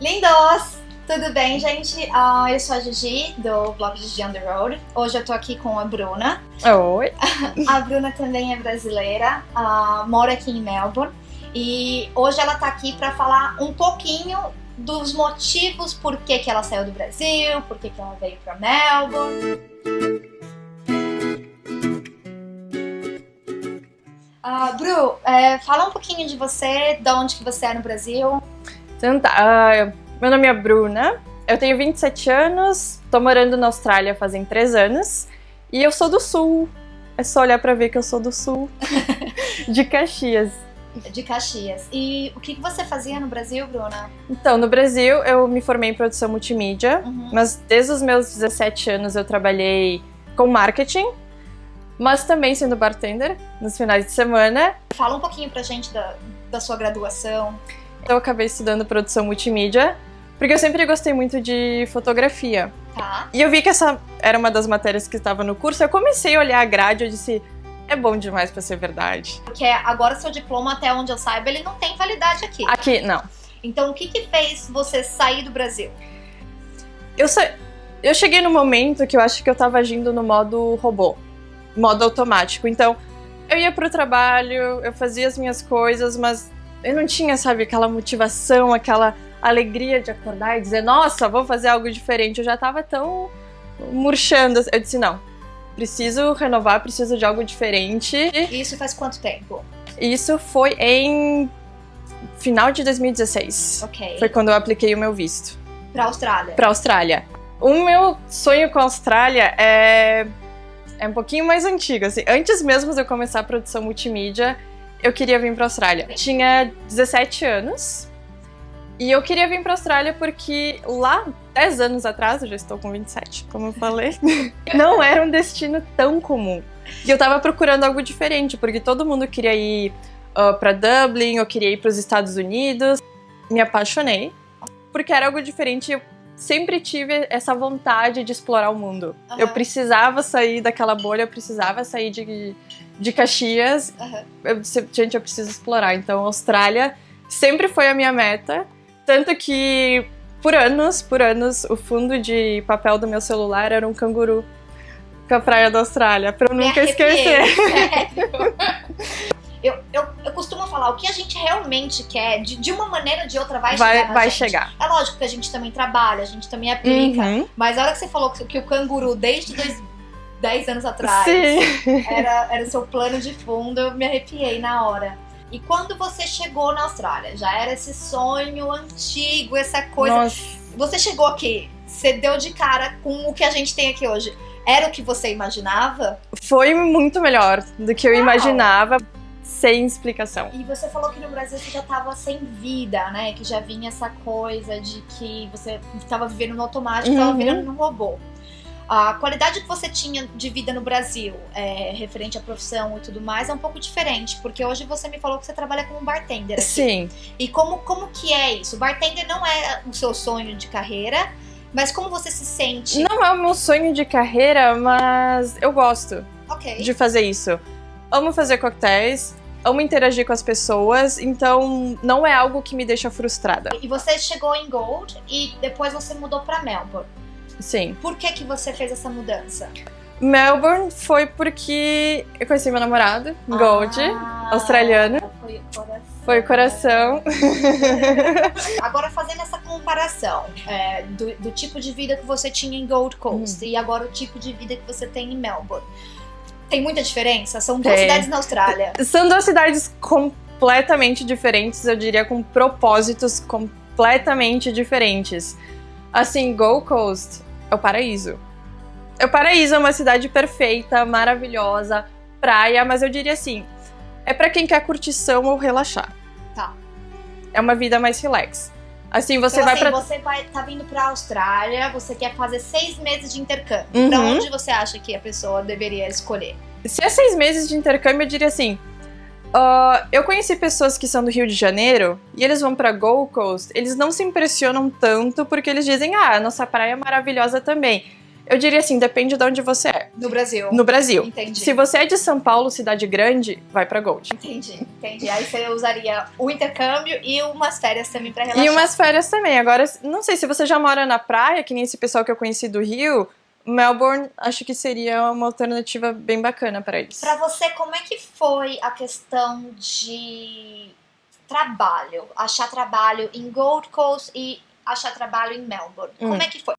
Lindos! Tudo bem, gente? Uh, eu sou a Gigi, do blog Gigi on the Road. Hoje eu tô aqui com a Bruna. Oi! a Bruna também é brasileira, uh, mora aqui em Melbourne. E hoje ela tá aqui para falar um pouquinho dos motivos por que, que ela saiu do Brasil, por que, que ela veio para Melbourne. Uh, Bru, é, fala um pouquinho de você, de onde que você é no Brasil. Então tá, uh, meu nome é Bruna, eu tenho 27 anos, tô morando na Austrália fazem 3 anos e eu sou do Sul. É só olhar pra ver que eu sou do Sul, de Caxias. De Caxias. E o que você fazia no Brasil, Bruna? Então, no Brasil eu me formei em produção multimídia, uhum. mas desde os meus 17 anos eu trabalhei com marketing, mas também sendo bartender nos finais de semana. Fala um pouquinho pra gente da, da sua graduação. Eu acabei estudando produção multimídia, porque eu sempre gostei muito de fotografia. Tá. E eu vi que essa era uma das matérias que estava no curso, eu comecei a olhar a grade e disse, é bom demais para ser verdade. Porque agora seu diploma, até onde eu saiba, ele não tem validade aqui. Aqui, não. Então o que que fez você sair do Brasil? Eu, sa... eu cheguei no momento que eu acho que eu estava agindo no modo robô, modo automático. Então, eu ia pro trabalho, eu fazia as minhas coisas, mas eu não tinha, sabe, aquela motivação, aquela alegria de acordar e dizer, nossa, vou fazer algo diferente. Eu já tava tão murchando. Eu disse, não, preciso renovar, preciso de algo diferente. E isso faz quanto tempo? Isso foi em final de 2016. Ok. Foi quando eu apliquei o meu visto. Pra Austrália? Pra Austrália. O meu sonho com a Austrália é, é um pouquinho mais antigo. Assim. Antes mesmo de eu começar a produção multimídia, eu queria vir para a Austrália. Tinha 17 anos e eu queria vir para a Austrália porque lá, 10 anos atrás, eu já estou com 27, como eu falei, não era um destino tão comum. E eu estava procurando algo diferente, porque todo mundo queria ir uh, para Dublin, eu queria ir para os Estados Unidos. Me apaixonei, porque era algo diferente eu sempre tive essa vontade de explorar o mundo. Uhum. Eu precisava sair daquela bolha, eu precisava sair de de Caxias, uhum. eu, gente, eu preciso explorar. Então, Austrália sempre foi a minha meta. Tanto que, por anos, por anos, o fundo de papel do meu celular era um canguru com a praia da Austrália, pra eu nunca esquecer. eu, eu, eu costumo falar, o que a gente realmente quer, de, de uma maneira ou de outra, vai, vai chegar. Vai chegar. É lógico que a gente também trabalha, a gente também aplica. Uhum. Mas a hora que você falou que, que o canguru, desde dois, 10 anos atrás. Sim. Era, era seu plano de fundo, eu me arrepiei na hora. E quando você chegou na Austrália, já era esse sonho antigo, essa coisa. Nossa. Você chegou aqui, você deu de cara com o que a gente tem aqui hoje. Era o que você imaginava? Foi muito melhor do que eu Uau. imaginava, sem explicação. E você falou que no Brasil você já estava sem vida, né? Que já vinha essa coisa de que você estava vivendo no automático, estava uhum. virando um robô. A qualidade que você tinha de vida no Brasil, é, referente à profissão e tudo mais, é um pouco diferente, porque hoje você me falou que você trabalha como bartender. Aqui. Sim. E como, como que é isso? Bartender não é o seu sonho de carreira, mas como você se sente? Não é o meu sonho de carreira, mas eu gosto okay. de fazer isso. Amo fazer coquetéis, amo interagir com as pessoas, então não é algo que me deixa frustrada. E você chegou em Gold e depois você mudou para Melbourne. Sim. Por que, que você fez essa mudança? Melbourne foi porque eu conheci meu namorado, ah, Gold, australiano. Foi coração. Foi coração. agora fazendo essa comparação é, do, do, tipo de vida que você tinha em Gold Coast uhum. e agora o tipo de vida que você tem em Melbourne. Tem muita diferença? São duas tem. cidades na Austrália. São duas cidades completamente diferentes, eu diria, com propósitos completamente diferentes. Assim, Gold Coast é o paraíso. É o paraíso, é uma cidade perfeita, maravilhosa, praia, mas eu diria assim, é para quem quer curtição ou relaxar. Tá. É uma vida mais relax. Assim, você então, vai assim, pra... você vai, tá vindo pra Austrália, você quer fazer seis meses de intercâmbio. Uhum. Pra onde você acha que a pessoa deveria escolher? Se é seis meses de intercâmbio, eu diria assim, Uh, eu conheci pessoas que são do Rio de Janeiro e eles vão pra Gold Coast, eles não se impressionam tanto porque eles dizem, ah, a nossa praia é maravilhosa também. Eu diria assim, depende de onde você é. No Brasil. No Brasil. Entendi. Se você é de São Paulo, cidade grande, vai pra Gold. Entendi, entendi. Aí você usaria o intercâmbio e umas férias também pra relaxar. E umas férias também. Agora, não sei se você já mora na praia, que nem esse pessoal que eu conheci do Rio, Melbourne acho que seria uma alternativa bem bacana pra eles. Pra você, como é que foi a questão de trabalho? Achar trabalho em Gold Coast e achar trabalho em Melbourne. Hum. Como é que foi?